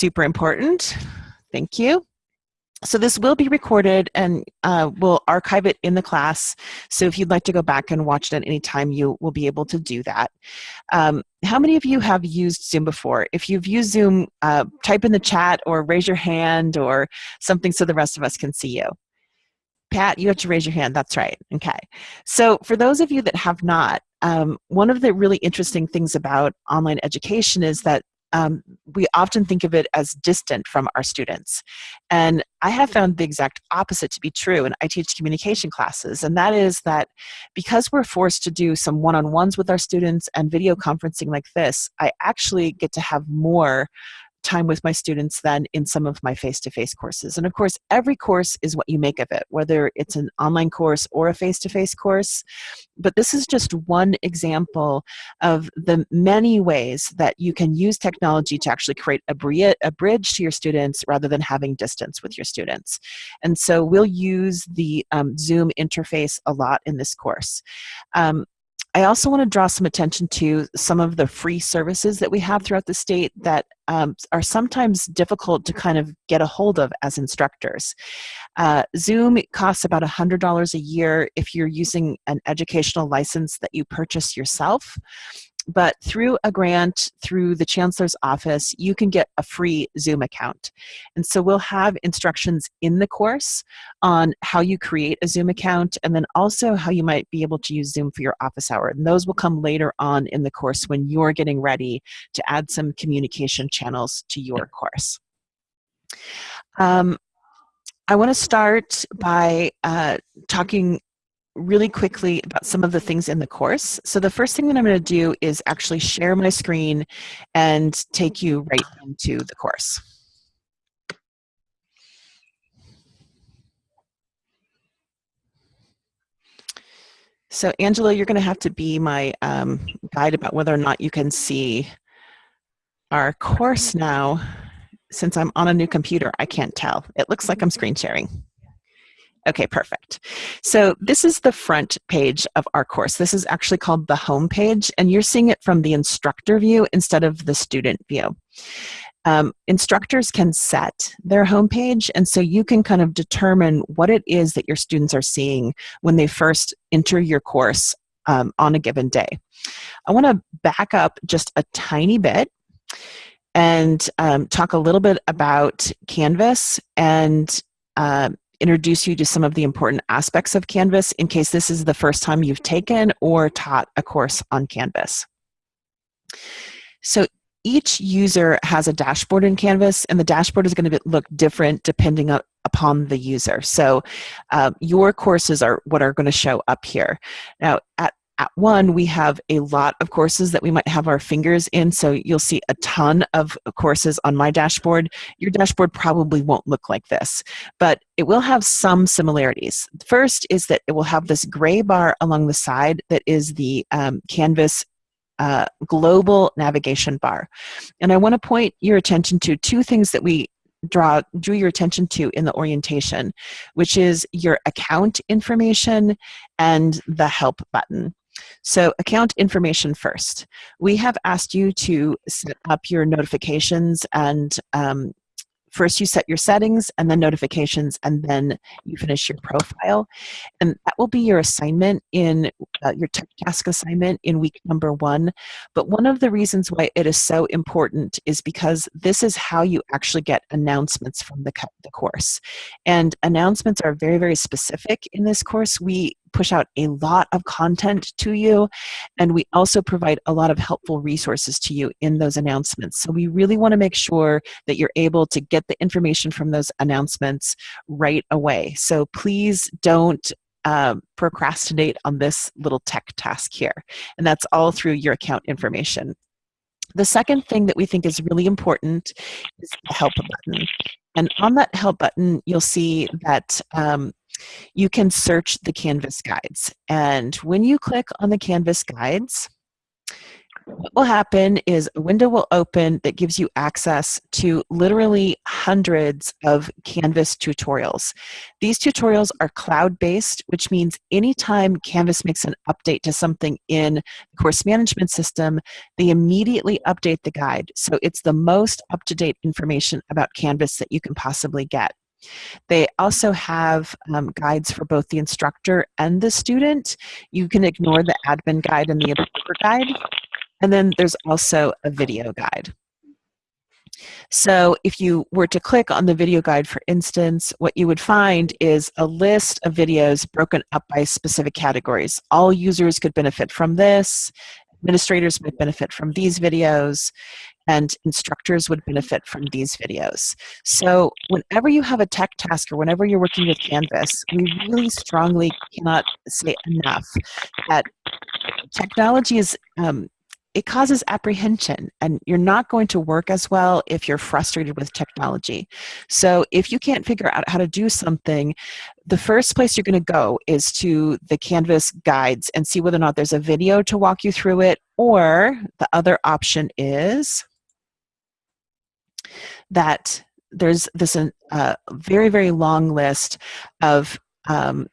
super important. Thank you. So this will be recorded and uh, we'll archive it in the class. So if you'd like to go back and watch it at any time, you will be able to do that. Um, how many of you have used Zoom before? If you've used Zoom, uh, type in the chat or raise your hand or something so the rest of us can see you. Pat, you have to raise your hand. That's right. Okay. So for those of you that have not, um, one of the really interesting things about online education is that um, we often think of it as distant from our students. And I have found the exact opposite to be true, and I teach communication classes, and that is that because we're forced to do some one-on-ones with our students and video conferencing like this, I actually get to have more time with my students than in some of my face-to-face -face courses. And of course, every course is what you make of it, whether it's an online course or a face-to-face -face course. But this is just one example of the many ways that you can use technology to actually create a, a bridge to your students rather than having distance with your students. And so we'll use the um, Zoom interface a lot in this course. Um, I also want to draw some attention to some of the free services that we have throughout the state that um, are sometimes difficult to kind of get a hold of as instructors. Uh, Zoom costs about $100 a year if you're using an educational license that you purchase yourself but through a grant through the chancellor's office you can get a free zoom account. And so we'll have instructions in the course on how you create a zoom account and then also how you might be able to use zoom for your office hour. And those will come later on in the course when you're getting ready to add some communication channels to your course. Um, I want to start by uh, talking really quickly about some of the things in the course. So the first thing that I'm going to do is actually share my screen and take you right into the course. So Angela, you're going to have to be my um, guide about whether or not you can see our course now. Since I'm on a new computer, I can't tell. It looks like I'm screen sharing. Okay, perfect. So this is the front page of our course. This is actually called the home page, and you're seeing it from the instructor view instead of the student view. Um, instructors can set their homepage, and so you can kind of determine what it is that your students are seeing when they first enter your course um, on a given day. I want to back up just a tiny bit and um, talk a little bit about Canvas and uh, introduce you to some of the important aspects of Canvas in case this is the first time you've taken or taught a course on Canvas. So each user has a dashboard in Canvas and the dashboard is going to look different depending upon the user. So uh, your courses are what are going to show up here. Now at at one, we have a lot of courses that we might have our fingers in, so you'll see a ton of courses on my dashboard. Your dashboard probably won't look like this, but it will have some similarities. First is that it will have this gray bar along the side that is the um, Canvas uh, global navigation bar. And I want to point your attention to two things that we draw drew your attention to in the orientation, which is your account information and the help button. So account information first. We have asked you to set up your notifications and um, first you set your settings and then notifications and then you finish your profile. And that will be your assignment in uh, your task assignment in week number one. But one of the reasons why it is so important is because this is how you actually get announcements from the, the course. And announcements are very very specific in this course. We push out a lot of content to you and we also provide a lot of helpful resources to you in those announcements. So we really want to make sure that you're able to get the information from those announcements right away. So please don't uh, procrastinate on this little tech task here and that's all through your account information. The second thing that we think is really important is the help button. And on that help button you'll see that um, you can search the Canvas guides. And when you click on the Canvas guides, what will happen is a window will open that gives you access to literally hundreds of Canvas tutorials. These tutorials are cloud-based, which means anytime Canvas makes an update to something in the course management system, they immediately update the guide. So it's the most up-to-date information about Canvas that you can possibly get. They also have um, guides for both the instructor and the student. You can ignore the admin guide and the observer guide. And then there's also a video guide. So if you were to click on the video guide, for instance, what you would find is a list of videos broken up by specific categories. All users could benefit from this, administrators might benefit from these videos, and instructors would benefit from these videos. So whenever you have a tech task or whenever you're working with Canvas, we really strongly cannot say enough that technology is um, it causes apprehension and you're not going to work as well if you're frustrated with technology. So if you can't figure out how to do something, the first place you're going to go is to the Canvas guides and see whether or not there's a video to walk you through it or the other option is that there's this uh, very, very long list of um,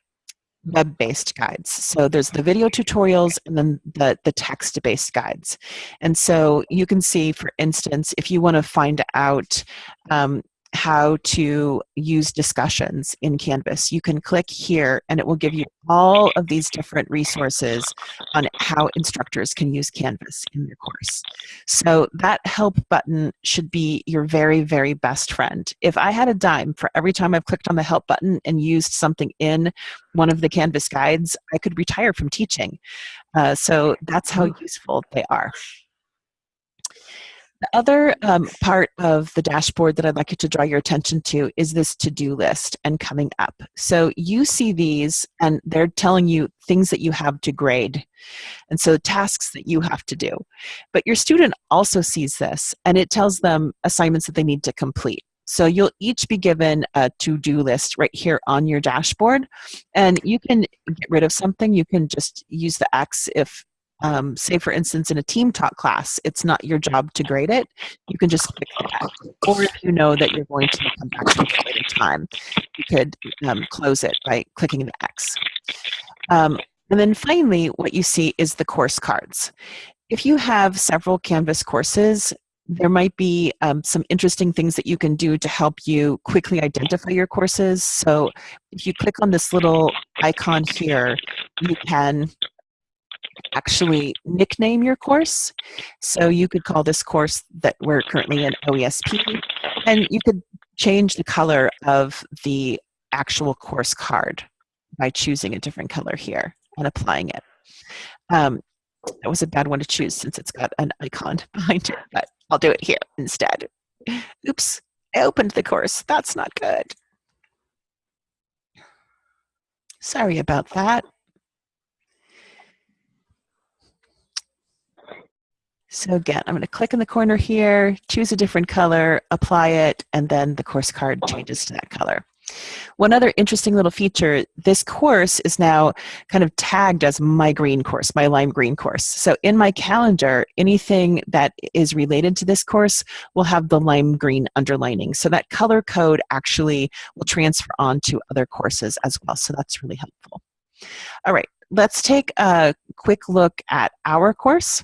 web-based guides. So there's the video tutorials and then the, the text-based guides. And so you can see, for instance, if you want to find out um, how to use discussions in Canvas. You can click here and it will give you all of these different resources on how instructors can use Canvas in their course. So that help button should be your very, very best friend. If I had a dime for every time I've clicked on the help button and used something in one of the Canvas guides, I could retire from teaching. Uh, so that's how useful they are. The other um, part of the dashboard that I'd like you to draw your attention to is this to-do list and coming up. So you see these and they're telling you things that you have to grade. And so tasks that you have to do. But your student also sees this and it tells them assignments that they need to complete. So you'll each be given a to-do list right here on your dashboard. And you can get rid of something. You can just use the X if um, say for instance in a team talk class, it's not your job to grade it, you can just click that. Or if you know that you're going to come back to it at later time, you could um, close it by clicking the X. Um, and then finally, what you see is the course cards. If you have several Canvas courses, there might be um, some interesting things that you can do to help you quickly identify your courses. So if you click on this little icon here, you can actually nickname your course. So you could call this course that we're currently in OESP, and you could change the color of the actual course card by choosing a different color here and applying it. Um, that was a bad one to choose since it's got an icon behind it, but I'll do it here instead. Oops, I opened the course. That's not good. Sorry about that. So again, I'm going to click in the corner here, choose a different color, apply it, and then the course card changes to that color. One other interesting little feature, this course is now kind of tagged as my green course, my lime green course. So in my calendar, anything that is related to this course will have the lime green underlining. So that color code actually will transfer on to other courses as well. So that's really helpful. All right, let's take a quick look at our course.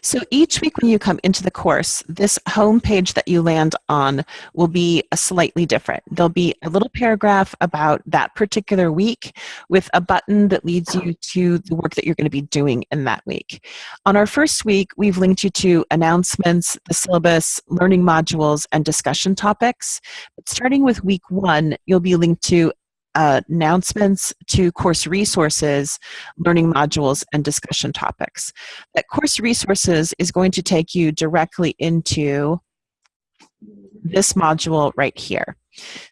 So each week when you come into the course, this home page that you land on will be slightly different. There'll be a little paragraph about that particular week with a button that leads you to the work that you're going to be doing in that week. On our first week, we've linked you to announcements, the syllabus, learning modules, and discussion topics. But starting with week one, you'll be linked to uh, announcements to course resources, learning modules, and discussion topics. That course resources is going to take you directly into this module right here.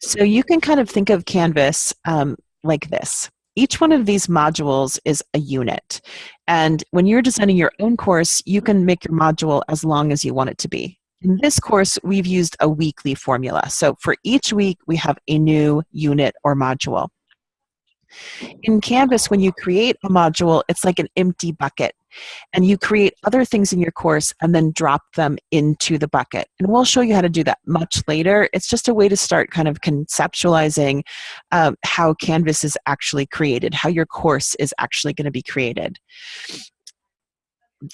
So you can kind of think of Canvas um, like this. Each one of these modules is a unit. And when you're designing your own course, you can make your module as long as you want it to be. In this course, we've used a weekly formula. So for each week, we have a new unit or module. In Canvas, when you create a module, it's like an empty bucket. And you create other things in your course and then drop them into the bucket. And we'll show you how to do that much later. It's just a way to start kind of conceptualizing um, how Canvas is actually created, how your course is actually going to be created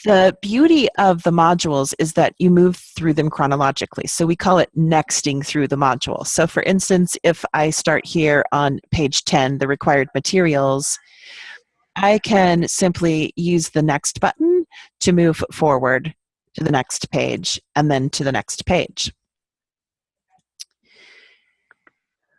the beauty of the modules is that you move through them chronologically. So we call it nexting through the module. So for instance, if I start here on page 10, the required materials, I can simply use the next button to move forward to the next page and then to the next page.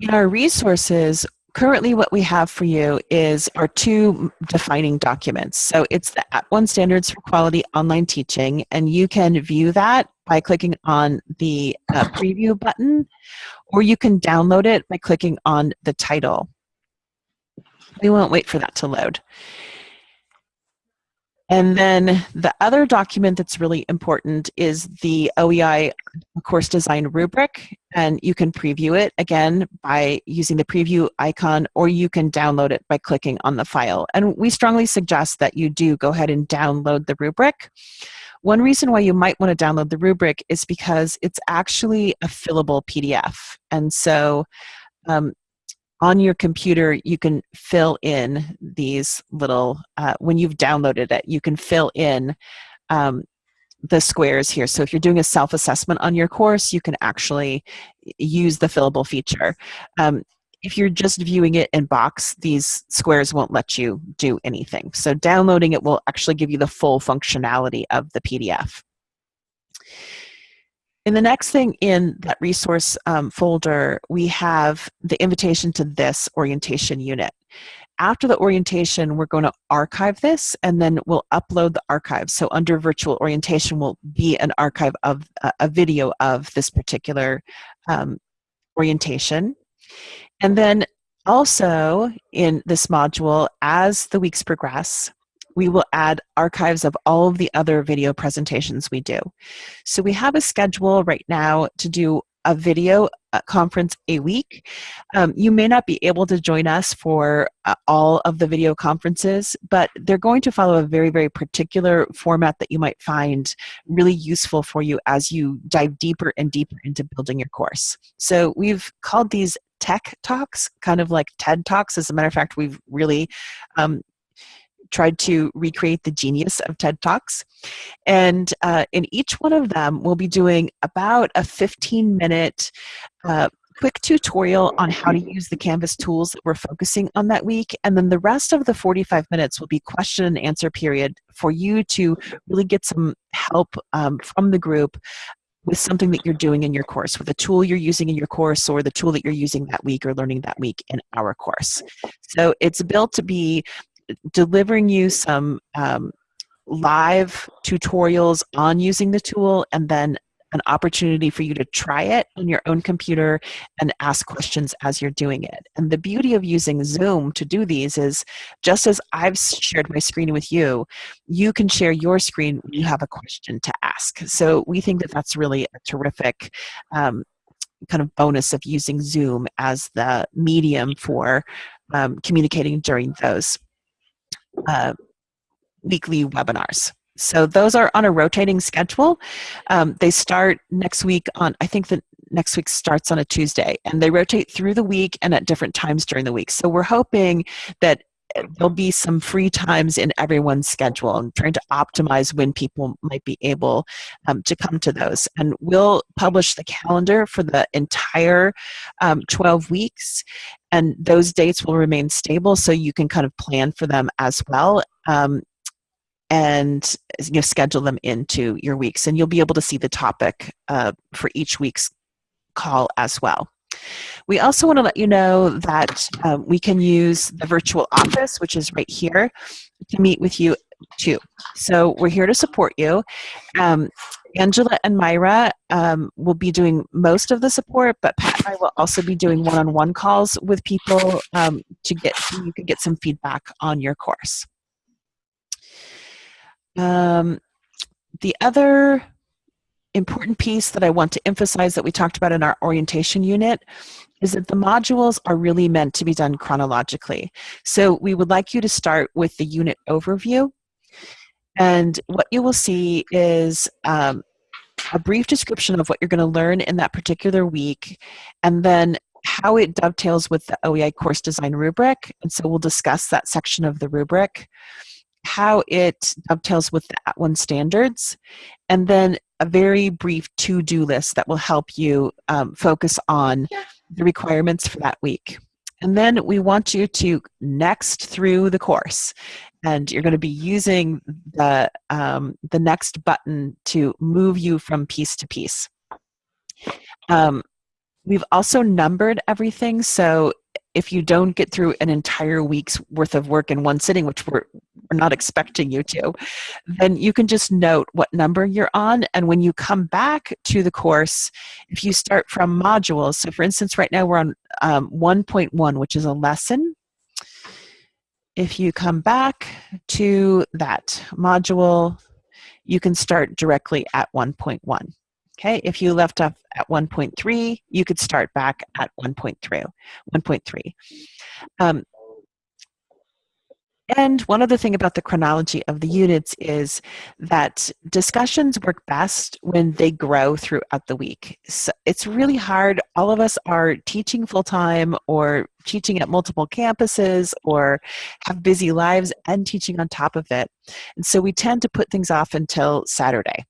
In our resources, currently what we have for you is our two defining documents. So it's the At One Standards for Quality Online Teaching, and you can view that by clicking on the uh, preview button, or you can download it by clicking on the title. We won't wait for that to load. And then the other document that's really important is the OEI course design rubric, and you can preview it again by using the preview icon, or you can download it by clicking on the file. And we strongly suggest that you do go ahead and download the rubric. One reason why you might want to download the rubric is because it's actually a fillable PDF. And so um, on your computer, you can fill in these little, uh, when you've downloaded it, you can fill in um, the squares here. So if you're doing a self-assessment on your course, you can actually use the fillable feature. Um, if you're just viewing it in box, these squares won't let you do anything. So downloading it will actually give you the full functionality of the PDF. In the next thing in that resource um, folder, we have the invitation to this orientation unit. After the orientation, we're going to archive this and then we'll upload the archive. So under virtual orientation will be an archive of uh, a video of this particular um, orientation. And then also in this module, as the weeks progress, we will add archives of all of the other video presentations we do. So we have a schedule right now to do a video uh, conference a week. Um, you may not be able to join us for uh, all of the video conferences, but they're going to follow a very, very particular format that you might find really useful for you as you dive deeper and deeper into building your course. So we've called these tech talks, kind of like TED Talks. As a matter of fact, we've really um, tried to recreate the genius of TED Talks. And uh, in each one of them, we'll be doing about a 15 minute uh, quick tutorial on how to use the Canvas tools that we're focusing on that week. And then the rest of the 45 minutes will be question and answer period for you to really get some help um, from the group with something that you're doing in your course, with a tool you're using in your course or the tool that you're using that week or learning that week in our course. So it's built to be delivering you some um, live tutorials on using the tool and then an opportunity for you to try it on your own computer and ask questions as you're doing it. And the beauty of using Zoom to do these is just as I've shared my screen with you, you can share your screen when you have a question to ask. So we think that that's really a terrific um, kind of bonus of using Zoom as the medium for um, communicating during those uh, weekly webinars. So those are on a rotating schedule. Um, they start next week on, I think the next week starts on a Tuesday, and they rotate through the week and at different times during the week. So we're hoping that there'll be some free times in everyone's schedule and trying to optimize when people might be able um, to come to those. And we'll publish the calendar for the entire um, 12 weeks and those dates will remain stable so you can kind of plan for them as well. Um, and you know, schedule them into your weeks and you'll be able to see the topic uh, for each week's call as well. We also want to let you know that um, we can use the virtual office, which is right here, to meet with you too. So we're here to support you. Um, Angela and Myra um, will be doing most of the support, but Pat and I will also be doing one-on-one -on -one calls with people um, to get so you can get some feedback on your course. Um, the other important piece that I want to emphasize that we talked about in our orientation unit is that the modules are really meant to be done chronologically. So we would like you to start with the unit overview. And what you will see is um, a brief description of what you're going to learn in that particular week, and then how it dovetails with the OEI course design rubric. And so we'll discuss that section of the rubric, how it dovetails with the @ONE standards, and then a very brief to-do list that will help you um, focus on the requirements for that week. And then we want you to next through the course. And you're going to be using the, um, the next button to move you from piece to piece. Um, we've also numbered everything. So if you don't get through an entire week's worth of work in one sitting, which we're, we're not expecting you to, then you can just note what number you're on. And when you come back to the course, if you start from modules, so for instance, right now we're on um, 1.1, which is a lesson. If you come back to that module, you can start directly at 1.1. Okay, if you left off at 1.3, you could start back at 1.3. 1.3. Um, and one other thing about the chronology of the units is that discussions work best when they grow throughout the week. So it's really hard. All of us are teaching full time or teaching at multiple campuses or have busy lives and teaching on top of it. And so we tend to put things off until Saturday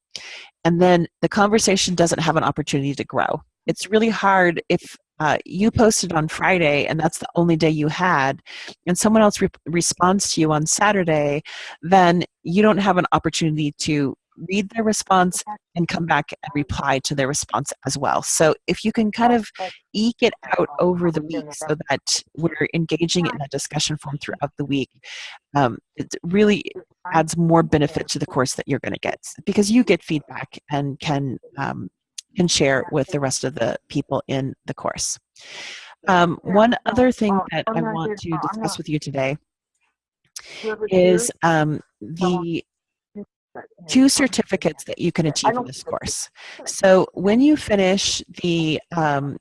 and then the conversation doesn't have an opportunity to grow. It's really hard if uh, you posted on Friday and that's the only day you had, and someone else re responds to you on Saturday, then you don't have an opportunity to read their response and come back and reply to their response as well. So if you can kind of eke it out over the week so that we're engaging in a discussion form throughout the week, um, it really adds more benefit to the course that you're going to get because you get feedback and can um, can share with the rest of the people in the course. Um, one other thing that I want to discuss with you today is um, the two certificates that you can achieve in this course. So when you finish the um,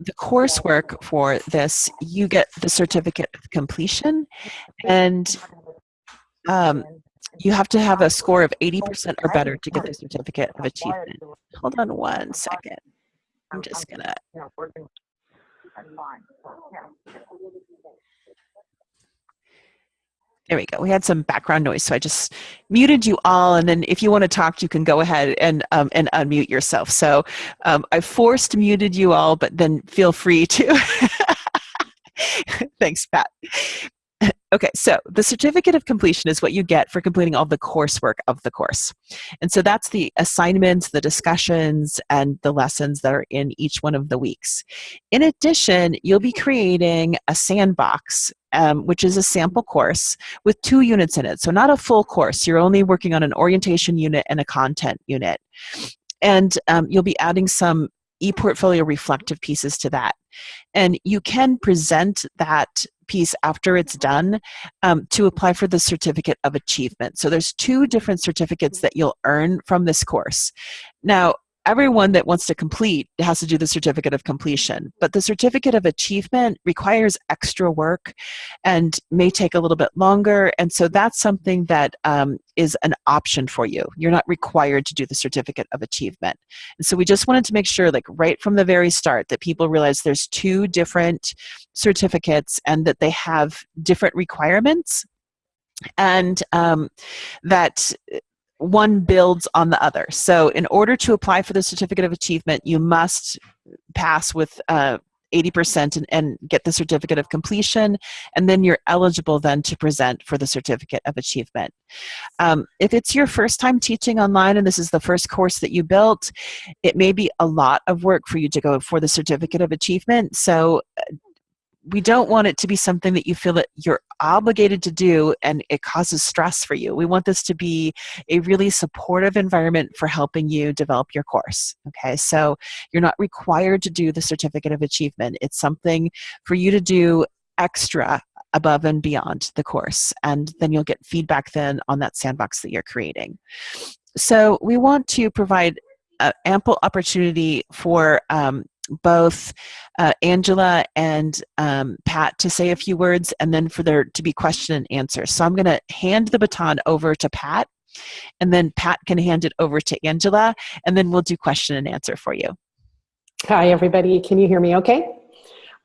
the coursework for this, you get the certificate of completion, and um, you have to have a score of 80% or better to get the certificate of achievement. Hold on one second. I'm just gonna. There we go. We had some background noise, so I just muted you all, and then if you want to talk, you can go ahead and um, and unmute yourself. So um, I forced muted you all, but then feel free to. Thanks, Pat. Okay, so the certificate of completion is what you get for completing all the coursework of the course. And so that's the assignments, the discussions, and the lessons that are in each one of the weeks. In addition, you'll be creating a sandbox, um, which is a sample course with two units in it. So not a full course, you're only working on an orientation unit and a content unit. And um, you'll be adding some ePortfolio reflective pieces to that. And you can present that piece after it's done um, to apply for the Certificate of Achievement. So there's two different certificates that you'll earn from this course. Now, everyone that wants to complete has to do the certificate of completion but the certificate of achievement requires extra work and may take a little bit longer and so that's something that um, is an option for you. You're not required to do the certificate of achievement. And so we just wanted to make sure like right from the very start that people realize there's two different certificates and that they have different requirements and um, that one builds on the other. So in order to apply for the Certificate of Achievement, you must pass with uh, 80% and, and, get the certificate of completion, and then you're eligible then to present for the certificate of achievement. Um, if it's your first time teaching online and this is the first course that you built, it may be a lot of work for you to go for the certificate of achievement. So uh, we don't want it to be something that you feel that you're obligated to do and it causes stress for you. We want this to be a really supportive environment for helping you develop your course. Okay, so you're not required to do the Certificate of Achievement. It's something for you to do extra above and beyond the course and then you'll get feedback then on that sandbox that you're creating. so we want to provide uh, ample opportunity for um, both uh, Angela and um, Pat to say a few words and then for there to be question and answer. So I'm going to hand the baton over to Pat and then Pat can hand it over to Angela and then we'll do question and answer for you. Hi everybody, can you hear me okay?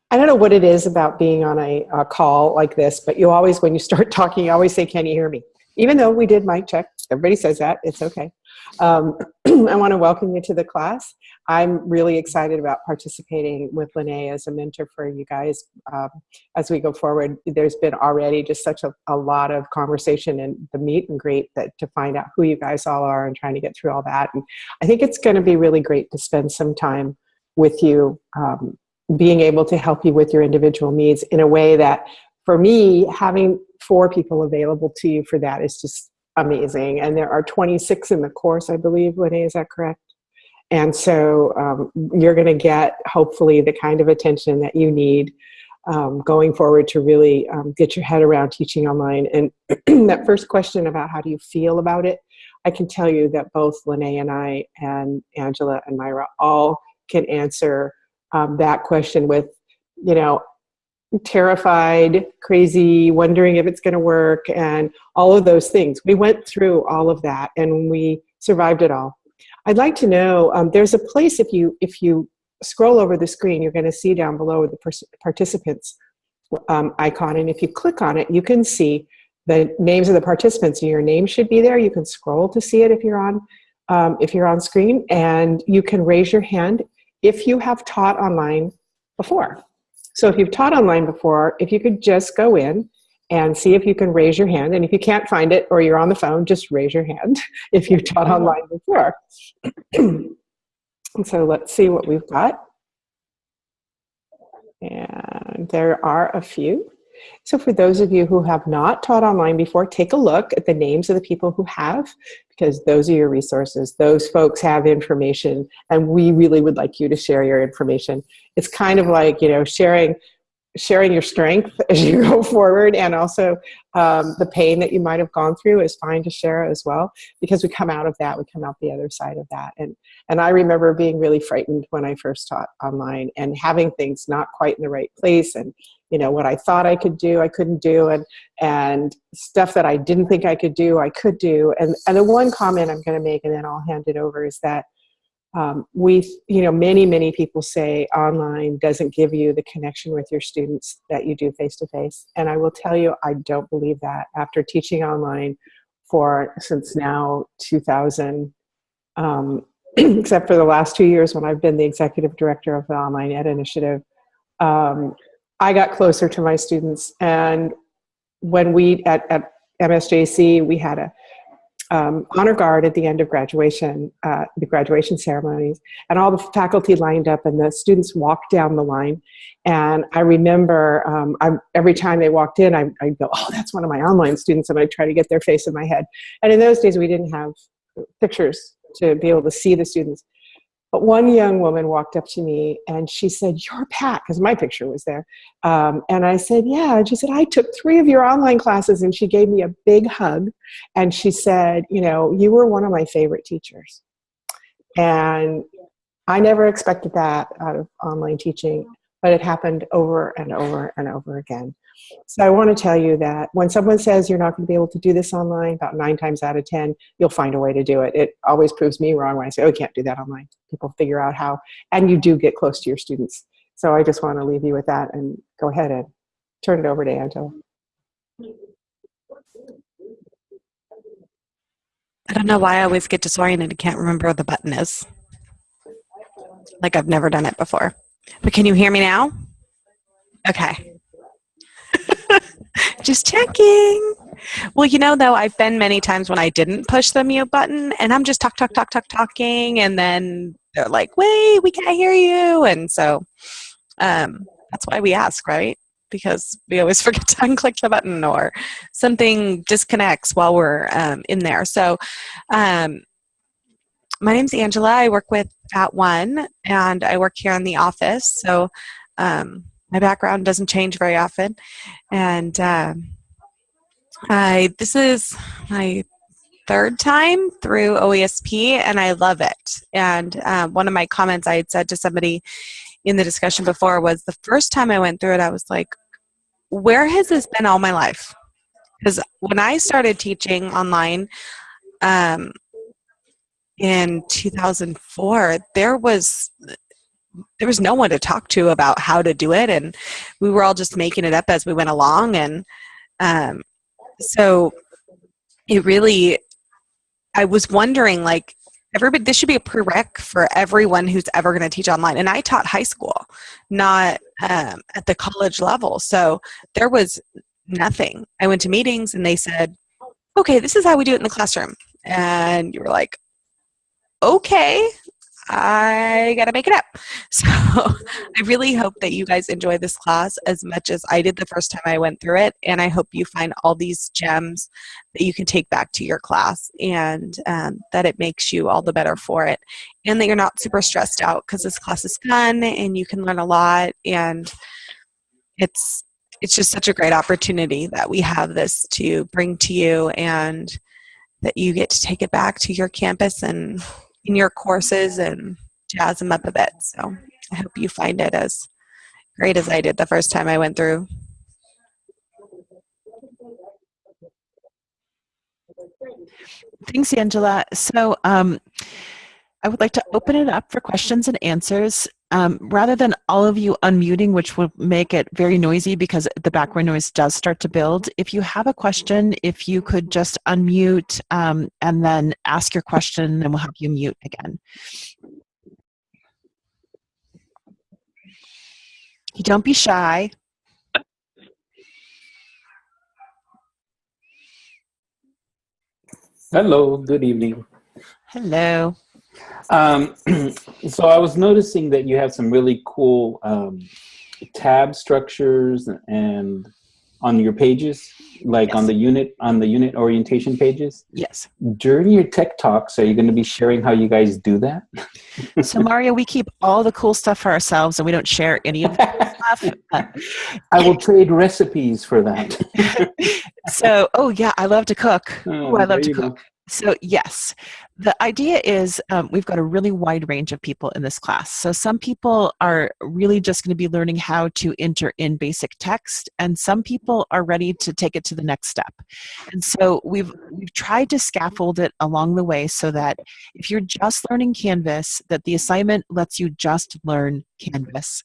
I don't know what it is about being on a, a call like this, but you always, when you start talking, you always say, can you hear me? Even though we did mic check, everybody says that, it's okay. Um, I want to welcome you to the class. I'm really excited about participating with Lene as a mentor for you guys um, as we go forward. There's been already just such a, a, lot of conversation and the meet and greet that to find out who you guys all are and trying to get through all that. And I think it's going to be really great to spend some time with you, um, being able to help you with your individual needs in a way that for me, having four people available to you for that is just amazing. And there are 26 in the course, I believe, Lene, is that correct? And so um, you're going to get, hopefully, the kind of attention that you need um, going forward to really um, get your head around teaching online. And that first question about how do you feel about it, I can tell you that both Lene and I and Angela and Myra all can answer um, that question with, you know, terrified, crazy, wondering if it's going to work, and all of those things. We went through all of that, and we survived it all. I'd like to know, um, there's a place if you, if you scroll over the screen, you're going to see down below the participants um, icon, and if you click on it, you can see the names of the participants, your name should be there. You can scroll to see it if you're on, um, if you're on screen, and you can raise your hand if you have taught online before. So if you've taught online before, if you could just go in and see if you can raise your hand. And if you can't find it or you're on the phone, just raise your hand if you've taught online before. and so let's see what we've got. And there are a few. So for those of you who have not taught online before, take a look at the names of the people who have, because those are your resources. Those folks have information, and we really would like you to share your information. It's kind of like, you know, sharing sharing your strength as you go forward and also um, the pain that you might have gone through is fine to share as well because we come out of that we come out the other side of that. And and I remember being really frightened when I first taught online and having things not quite in the right place and you know what I thought I could do I couldn't do and and stuff that I didn't think I could do I could do. And and the one comment I'm going to make and then I'll hand it over is that um, we you know many many people say online doesn't give you the connection with your students that you do face to face and I will tell you I don't believe that after teaching online for since now 2000 um, except for the last two years when I've been the executive director of the Online Ed Initiative, um, I got closer to my students. And when we, at, at MSJC, we had a um, honor guard at the end of graduation, uh, the graduation ceremonies, and all the faculty lined up and the students walked down the line. And I remember um, I, every time they walked in, I, I'd go, oh, that's one of my online students, and I'd try to get their face in my head. And in those days, we didn't have pictures to be able to see the students. But one young woman walked up to me and she said, you're Pat, because my picture was there. Um, and I said, yeah. And she said, I took three of your online classes. And she gave me a big hug. And she said, you know, you were one of my favorite teachers. And I never expected that out of online teaching, but it happened over and over and over again. So I want to tell you that when someone says you're not going to be able to do this online, about nine times out of 10, you'll find a way to do it. It always proves me wrong when I say, oh, you can't do that online. People figure out how, and you do get close to your students. So I just want to leave you with that and go ahead and turn it over to Angela. I don't know why I always get disoriented and can't remember where the button is. Like I've never done it before. But can you hear me now? Okay. Just checking. Well, you know, though, I've been many times when I didn't push the mute button and I'm just talk, talk, talk, talk, talking, and then they're like, wait, we can't hear you. And so um, that's why we ask, right? Because we always forget to unclick the button or something disconnects while we're um, in there. So, um, my name's Angela. I work with At One, and I work here in the office. So, um, my background doesn't change very often. And uh, I, this is my third time through OESP, and I love it. And um, one of my comments I had said to somebody in the discussion before was the first time I went through it, I was like, where has this been all my life? Because when I started teaching online um, in 2004, there was there was no one to talk to about how to do it, and we were all just making it up as we went along. And um, so it really, I was wondering, like, everybody, this should be a prereq for everyone who's ever going to teach online. And I taught high school, not um, at the college level. So there was nothing. I went to meetings and they said, okay, this is how we do it in the classroom. And you were like, okay, I got to make it up. So I really hope that you guys enjoy this class as much as I did the first time I went through it. And I hope you find all these gems that you can take back to your class and um, that it makes you all the better for it. And that you're not super stressed out because this class is fun and you can learn a lot. And it's, it's just such a great opportunity that we have this to bring to you and that you get to take it back to your campus and in your courses and jazz them up a bit. So I hope you find it as great as I did the first time I went through. Thanks, Angela. So um, I would like to open it up for questions and answers. Um, rather than all of you unmuting, which will make it very noisy because the background noise does start to build, if you have a question, if you could just unmute um, and then ask your question, and we'll have you mute again. Don't be shy. Hello, good evening. Hello. Um, so I was noticing that you have some really cool um, tab structures and on your pages, like Yes. on the unit on the unit orientation pages. Yes. During your tech talks, are you going to be sharing how you guys do that? So Mario, we keep all the cool stuff for ourselves and we don't share any of the stuff. I will trade recipes for that. so, oh yeah, I love to cook. Oh, Oh, I love to cook. go. So yes, the idea is um, we've got a really wide range of people in this class. So some people are really just going to be learning how to enter in basic text, and some people are ready to take it to the next step. And so we've we've tried to scaffold it along the way so that if you're just learning Canvas, that the assignment lets you just learn Canvas.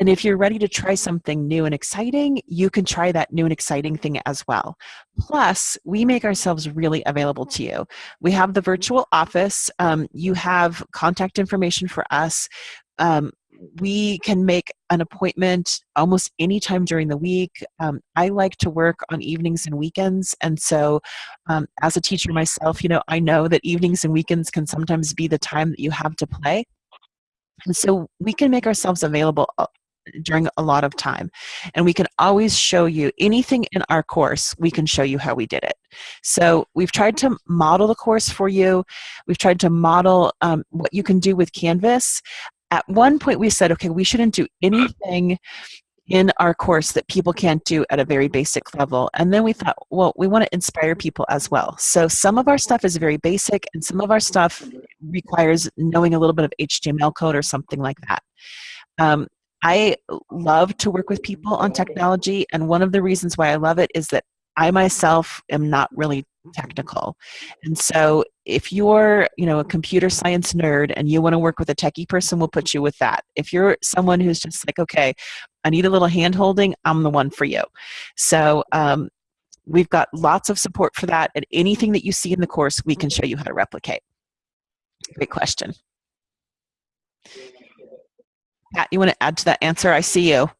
And if you're ready to try something new and exciting, you can try that new and exciting thing as well. Plus, we make ourselves really available to you. We have the virtual office. Um, you have contact information for us. Um, we can make an appointment almost any time during the week. Um, I like to work on evenings and weekends. And so, um, as a teacher myself, you know, I know that evenings and weekends can sometimes be the time that you have to play. And so, we can make ourselves available during a lot of time. And we can always show you anything in our course, we can show you how we did it. So we've tried to model the course for you. We've tried to model um, what you can do with Canvas. At one point we said, okay, we shouldn't do anything in our course that people can't do at a very basic level. And then we thought, well, we want to inspire people as well. So some of our stuff is very basic and some of our stuff requires knowing a little bit of HTML code or something like that. Um, I love to work with people on technology, and one of the reasons why I love it is that I myself am not really technical. And so if you're, you know, a computer science nerd and you want to work with a techie person, we'll put you with that. If you're someone who's just like, okay, I need a little hand holding, I'm the one for you. So um, we've got lots of support for that, and anything that you see in the course, we can show you how to replicate. Great question. Pat, you want to add to that answer? I see you.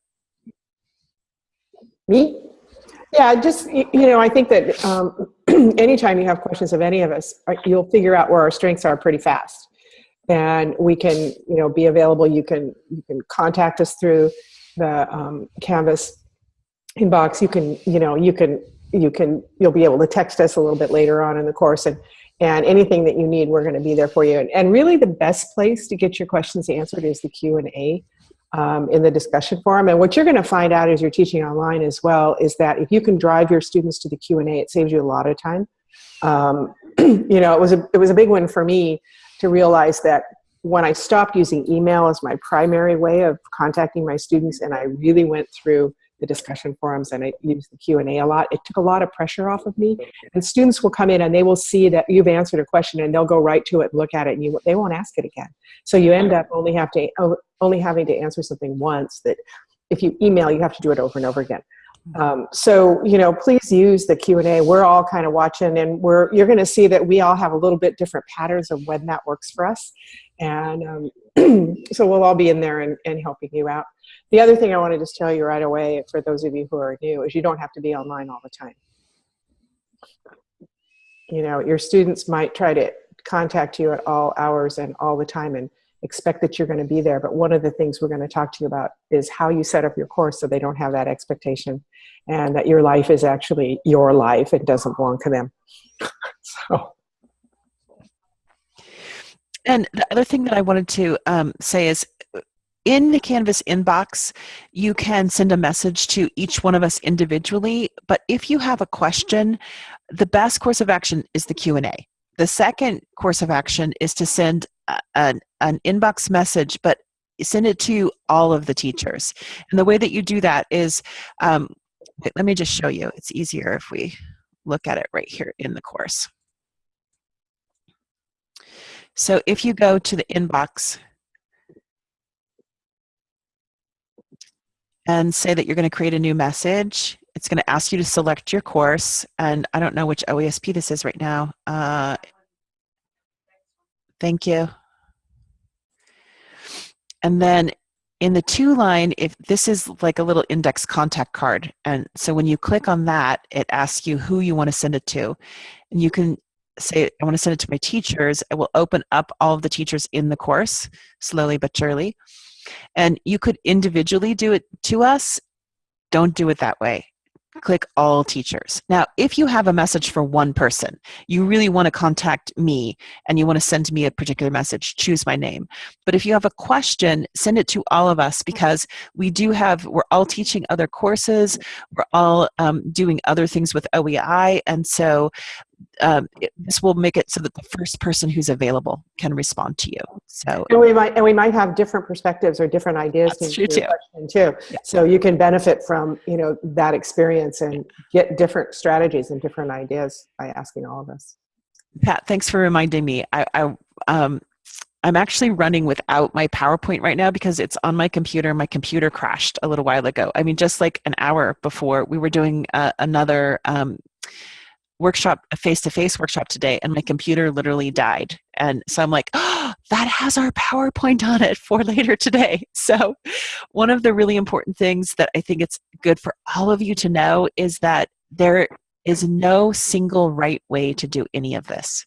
Me? Yeah, just, you know, I think that um, anytime you have questions of any of us, uh, you'll figure out where our strengths are pretty fast. And we can, you know, be available. You can, you can contact us through the um, Canvas inbox. You can, you know, you can, you can, you'll be able to text us a little bit later on in the course and, and anything that you need, we're going to be there for you. And, and really the best place to get your questions answered is the Q&A um, in the discussion forum. And what you're going to find out as you're teaching online as well is that if you can drive your students to the Q&A, it saves you a lot of time. Um, you know, it was a it was a big one for me to realize that when I stopped using email as my primary way of contacting my students, and I really went through the discussion forums and I used the Q&A a lot, it took a lot of pressure off of me. And students will come in and they will see that you've answered a question and they'll go right to it and look at it and you, they won't ask it again. So you end up only have to only having to answer something once that if you email, you have to do it over and over again. Um, so, you know, please use the Q&A. We're all kind of watching and we're, you're going to see that we all have a little bit different patterns of when that works for us. And um, so we'll all be in there and, and helping you out. The other thing I want to just tell you right away for those of you who are new is you don't have to be online all the time. You know, your students might try to contact you at all hours and all the time and expect that you're going to be there. But one of the things we're going to talk to you about is how you set up your course so they don't have that expectation and that your life is actually your life. It doesn't belong to them. so. And the other thing that I wanted to um, say is in the Canvas inbox, you can send a message to each one of us individually, but if you have a question, the best course of action is the Q&A. The second course of action is to send an, an inbox message, but send it to all of the teachers. And the way that you do that is, um, let me just show you. It's easier if we look at it right here in the course. So if you go to the inbox and say that you're going to create a new message, it's going to ask you to select your course. And I don't know which OESP this is right now. Uh, thank you. And then in the to line, if this is like a little index contact card. And so when you click on that, it asks you who you want to send it to. And you can say, I want to send it to my teachers. It will open up all of the teachers in the course, slowly but surely. And you could individually do it to us. Don't do it that way click all teachers. Now, if you have a message for one person, you really want to contact me and you want to send me a particular message, choose my name. But if you have a question, send it to all of us because we do have, we're all teaching other courses, we're all um, doing other things with OEI, and so um, it, this will make it so that the first person who's available can respond to you. So and we might and we might have different perspectives or different ideas That's true too. too. Yeah. So you can benefit from you know that experience and get different strategies and different ideas by asking all of us. Pat, thanks for reminding me. I, I um, I'm actually running without my PowerPoint right now because it's on my computer. My computer crashed a little while ago. I mean, just like an hour before we were doing uh, another um, workshop, a face-to-face workshop today, and my computer literally died. And so I'm like, oh, that has our PowerPoint on it for later today. So one of the really important things that I think it's good for all of you to know is that there is no single right way to do any of this.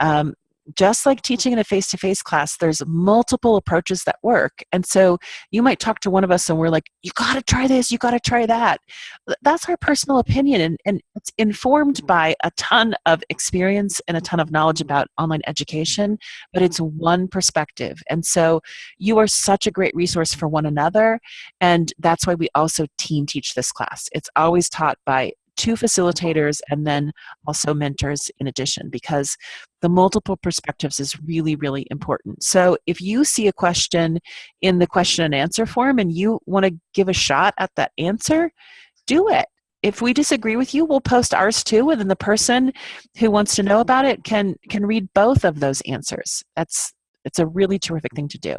Um, just like teaching in a face-to-face class there's multiple approaches that work. And so you might talk to one of us and we're like you got to try this you got to try that. That's our personal opinion and, and it's informed by a ton of experience and a ton of knowledge about online education but it's one perspective. And so you are such a great resource for one another and that's why we also team teach this class. It's always taught by two facilitators and then also mentors in addition because the multiple perspectives is really really important so if you see a question in the question and answer form and you want to give a shot at that answer do it if we disagree with you we'll post ours too and then the person who wants to know about it can can read both of those answers that's it's a really terrific thing to do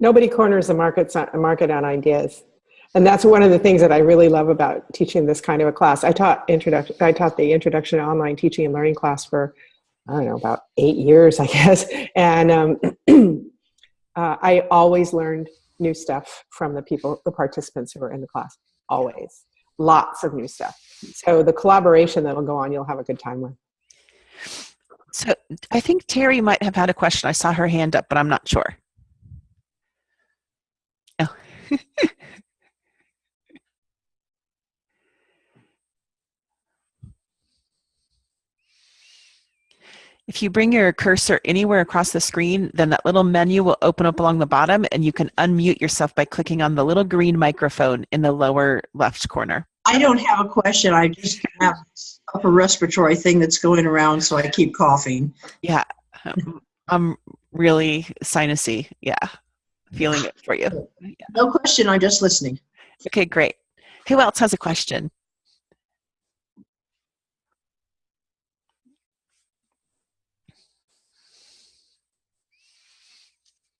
nobody corners the market uh, market on ideas and that's one of the things that I really love about teaching this kind of a class. I taught introduction. I taught the introduction to online teaching and learning class for I don't know about eight years, I guess. And um, uh, I always learned new stuff from the people, the participants who were in the class. Always, lots of new stuff. So the collaboration that'll go on, you'll have a good time with. So I think Terry might have had a question. I saw her hand up, but I'm not sure. Oh. If you bring your cursor anywhere across the screen, then that little menu will open up along the bottom and you can unmute yourself by clicking on the little green microphone in the lower left corner. I don't have a question. I just have upper respiratory thing that's going around, so I keep coughing. Yeah, um, I'm really sinusy. Yeah, feeling it for you. No question, I'm just listening. Okay, great. Who else has a question?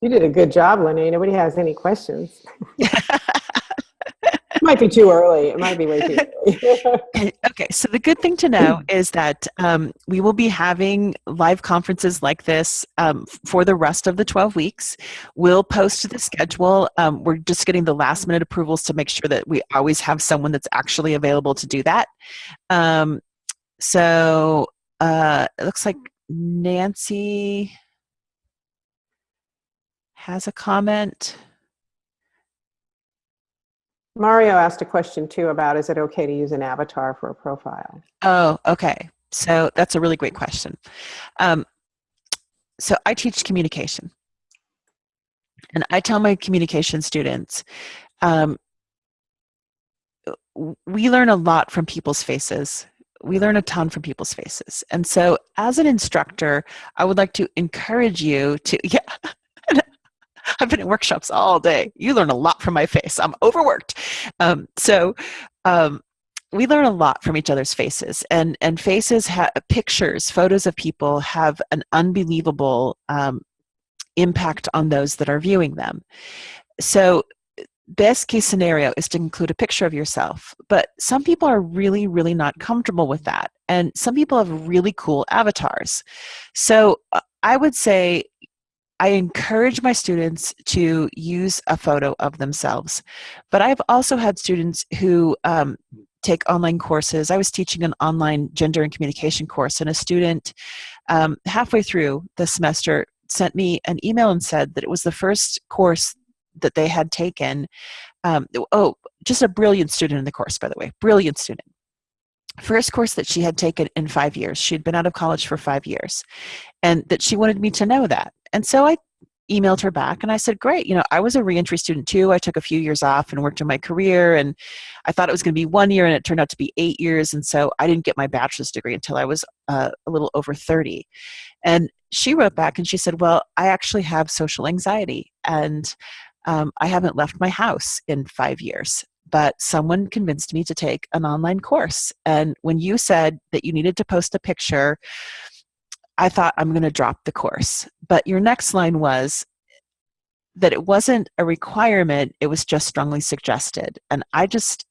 You did a good job, Lene. Nobody has any questions. it might be too early. It might be way too early. okay, so the good thing to know is that um, we will be having live conferences like this um, for the rest of the 12 weeks. We'll post the schedule. Um, we're just getting the last minute approvals to make sure that we always have someone that's actually available to do that. Um, so uh, it looks like Nancy has a comment. Mario asked a question too about is it okay to use an avatar for a profile? Oh, okay. So that's a really great question. Um, so I teach communication. And I tell my communication students, um, we learn a lot from people's faces. We learn a ton from people's faces. And so as an instructor, I would like to encourage you to, yeah, I've been in workshops all day. You learn a lot from my face. I'm overworked. Um, so um, we learn a lot from each other's faces, and and faces have pictures, photos of people have an unbelievable um, impact on those that are viewing them. So best case scenario is to include a picture of yourself but some people are really really not comfortable with that and some people have really cool avatars so uh, i would say I encourage my students to use a photo of themselves, but I've also had students who um, take online courses. I was teaching an online gender and communication course, and a student um, halfway through the semester sent me an email and said that it was the first course that they had taken. Um, oh, just a brilliant student in the course, by the way, brilliant student first course that she had taken in five years. She'd been out of college for five years, and that she wanted me to know that. And so I emailed her back and I said, Great, you know, I was a reentry student too. I took a few years off and worked on my career, and I thought it was going to be one year, and it turned out to be eight years. And so I didn't get my bachelor's degree until I was uh, a little over 30. And she wrote back and she said, Well, I actually have social anxiety, and um, I haven't left my house in five years but someone convinced me to take an online course. And when you said that you needed to post a picture, I thought I'm going to drop the course. But your next line was that it wasn't a requirement, it was just strongly suggested. And I just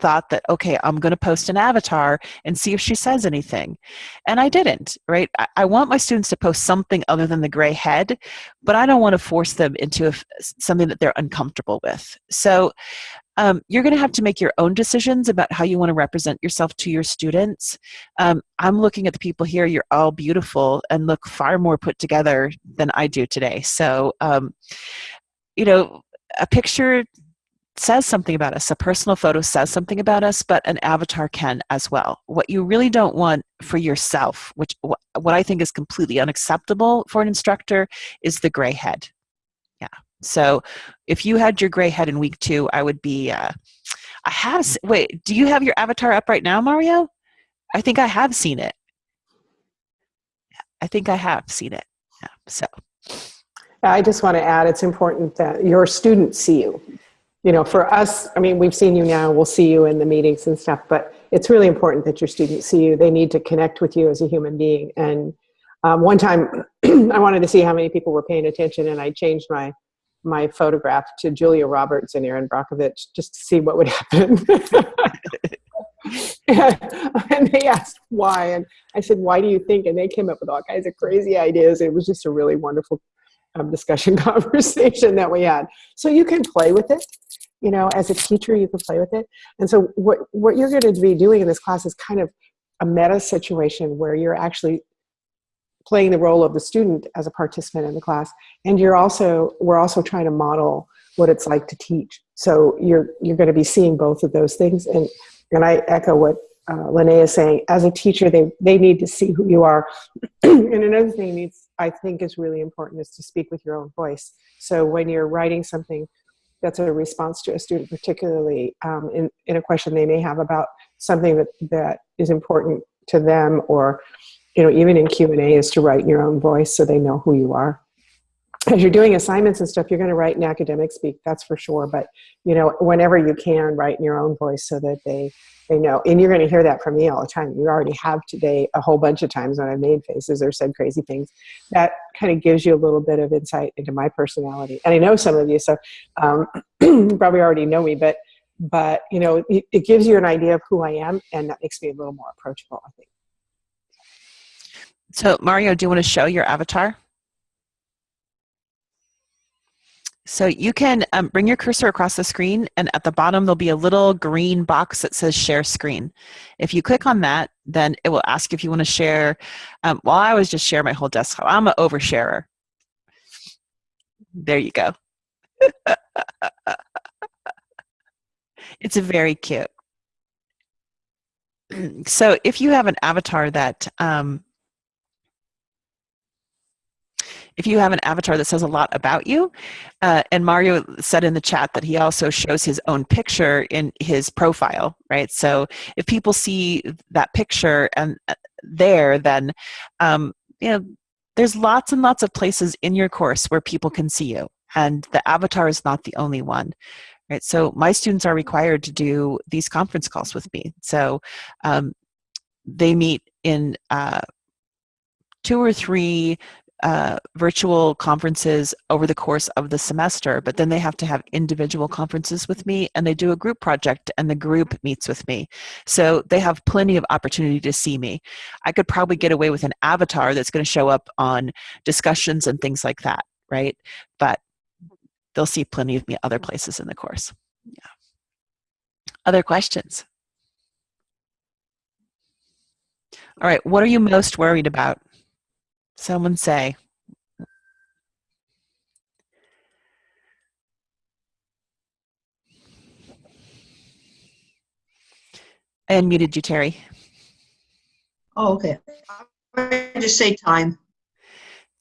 thought that okay i'm going to post an avatar and see if she says anything and i didn't right I, I, want my students to post something other than the gray head but i don't want to force them into a, something that they're uncomfortable with so um, you're going to have to make your own decisions about how you want to represent yourself to your students. Um, I'm looking at the people here, you're all beautiful and look far more put together than I do today. So, um, you know, a picture says something about us. A personal photo says something about us, but an avatar can as well. What you really don't want for yourself, which what I think is completely unacceptable for an instructor, is the gray head. Yeah. So if you had your gray head in week two, I would be, uh, I have, wait, do you have your avatar up right now, Mario? I think I have seen it. I think I have seen it. Yeah, so. I just want to add, it's important that your students see you. You know, for us, I mean, we've seen you now, we'll see you in the meetings and stuff, but it's really important that your students see you. They need to connect with you as a human being. And um, one time I wanted to see how many people were paying attention and I changed my my photograph to Julia Roberts and Erin Brockovich just to see what would happen. and they asked why, and I said, "Why do you think?" And they came up with all kinds of crazy ideas. It was just a really wonderful um, discussion conversation that we had. So you can play with it. You know, as a teacher, you can play with it. And so what what you're going to be doing in this class is kind of a meta situation where you're actually playing the role of the student as a participant in the class. And you're also we're also trying to model what it's like to teach. So you're you're going to be seeing both of those things. And and i echo what uh, Lene is saying. As a teacher they they need to see who you are. And another thing needs i think is really important is to speak with your own voice. So when you're writing something that's a response to a student particularly um, in, in a question they may have about something that that is important to them or you know even in q&a is to write in your own voice so they know who you are. As you're doing assignments and stuff you're going to write in academic speak that's for sure but you know whenever you can write in your own voice so that they they know. And you're going to hear that from me all the time. You already have today a whole bunch of times when i've made faces or said crazy things. That kind of gives you a little bit of insight into my personality. And i know some of you so um, probably already know me but but you know it, it gives you an idea of who i am and that makes me a little more approachable i think So Mario, do you want to show your avatar? So you can um, bring your cursor across the screen and at the bottom there'll be a little green box that says share screen. If you click on that, then it will ask if you want to share, um, well I always just share my whole desktop. I'm an oversharer. There you go. it's very cute. So if you have an avatar that um, if you have an avatar that says a lot about you, uh, and Mario said in the chat that he also shows his own picture in his profile, right? So if people see that picture and uh, there, then um, you know there's lots and lots of places in your course where people can see you, and the avatar is not the only one. Right, so my students are required to do these conference calls with me. So um, they meet in uh, two or three uh, virtual conferences over the course of the semester, but then they have to have individual conferences with me and they do a group project and the group meets with me. So they have plenty of opportunity to see me. I could probably get away with an avatar that's going to show up on discussions and things like that, right? But they'll see plenty of me other places in the course. Yeah. Other questions? All right, what are you most worried about? Someone say. I unmuted you, Terry. Oh, okay. I just say time.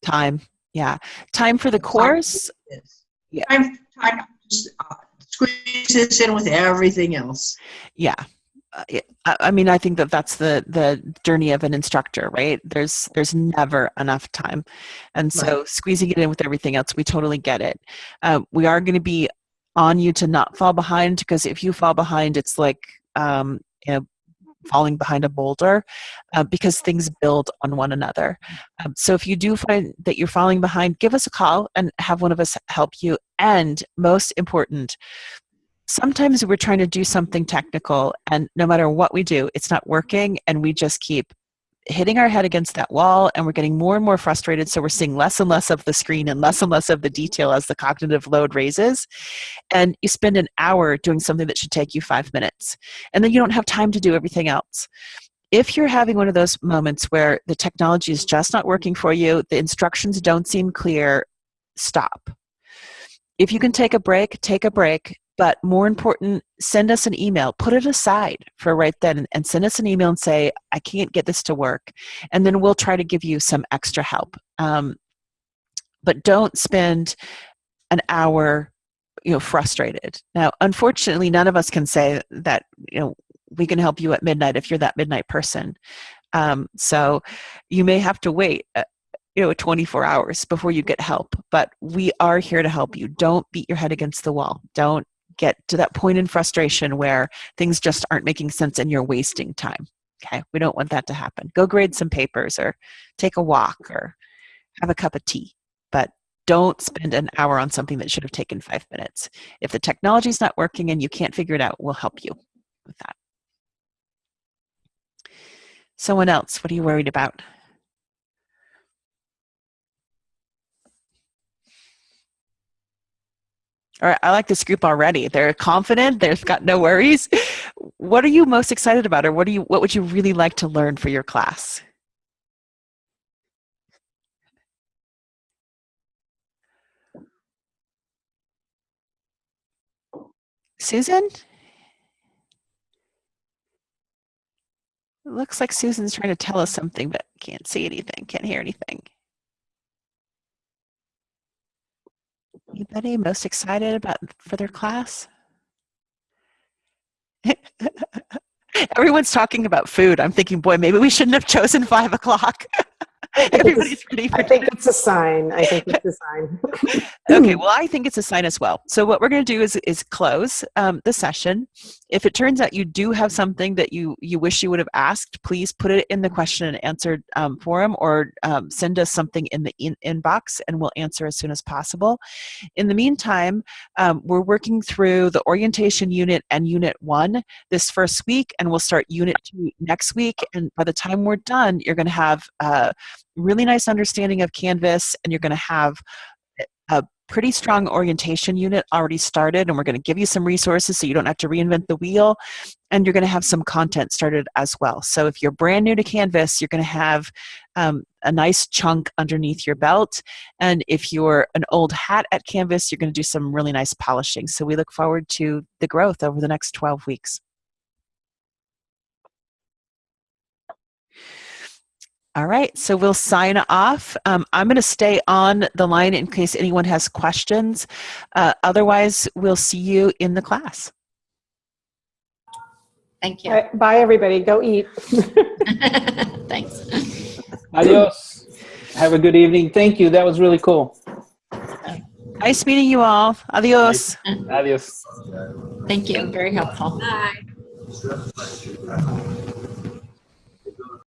Time, yeah. Time for the course. Yeah. Time, time just, uh, squeeze this in with everything else. Yeah. I mean, I think that that's the the journey of an instructor, right? There's there's never enough time, and so Right. squeezing it in with everything else, we totally get it. Uh, we are going to be on you to not fall behind because if you fall behind, it's like um, you know falling behind a boulder uh, because things build on one another. Um, so if you do find that you're falling behind, give us a call and have one of us help you. And most important, sometimes we're trying to do something technical and no matter what we do it's not working and we just keep hitting our head against that wall and we're getting more and more frustrated. So we're seeing less and less of the screen and less and less of the detail as the cognitive load raises. And you spend an hour doing something that should take you five minutes and then you don't have time to do everything else. If you're having one of those moments where the technology is just not working for you the instructions don't seem clear stop. If you can take a break take a break but more important send us an email put it aside for right then and send us an email and say i can't get this to work and then we'll try to give you some extra help. Um, but don't spend an hour you know frustrated. Now unfortunately none of us can say that you know we can help you at midnight if you're that midnight person. Um, so you may have to wait uh, you know 24 hours before you get help but we are here to help you. Don't beat your head against the wall. Don't get to that point in frustration where things just aren't making sense and you're wasting time okay? We don't want that to happen. Go grade some papers or take a walk or have a cup of tea but don't spend an hour on something that should have taken five minutes. If the technology is not working and you can't figure it out we'll help you with that. Someone else what are you worried about Right, I like this group already. They're confident. They've got no worries. What are you most excited about, or what do you? What would you really like to learn for your class? Susan? It looks like Susan's trying to tell us something, but can't see anything, can't hear anything. Anybody most excited about for their class? Everyone's talking about food. I'm thinking, boy, maybe we shouldn't have chosen five o'clock. Everybody's ready for I think it's a sign. I think it's a sign. okay well i think it's a sign as well so what we're going to do is is close um, the session if it turns out you do have something that you you wish you would have asked please put it in the question and answer um, forum or um, send us something in the in- inbox and we'll answer as soon as possible. In the meantime um, we're working through the orientation unit and unit one this first week and we'll start unit two next week. And by the time we're done you're going to have a really nice understanding of canvas and you're going to have a pretty strong orientation unit already started and we're going to give you some resources so you don't have to reinvent the wheel and you're going to have some content started as well. So if you're brand new to canvas you're going to have um, a nice chunk underneath your belt and if you're an old hat at canvas you're going to do some really nice polishing. So we look forward to the growth over the next 12 weeks All right, so we'll sign off. Um, I'm going to stay on the line in case anyone has questions. Uh, otherwise, we'll see you in the class. Thank you. Bye, bye, everybody. Go eat. Thanks. Adios. Have a good evening. Thank you. That was really cool. Nice meeting you all. Adios. Adios. Thank you. Very helpful. Bye.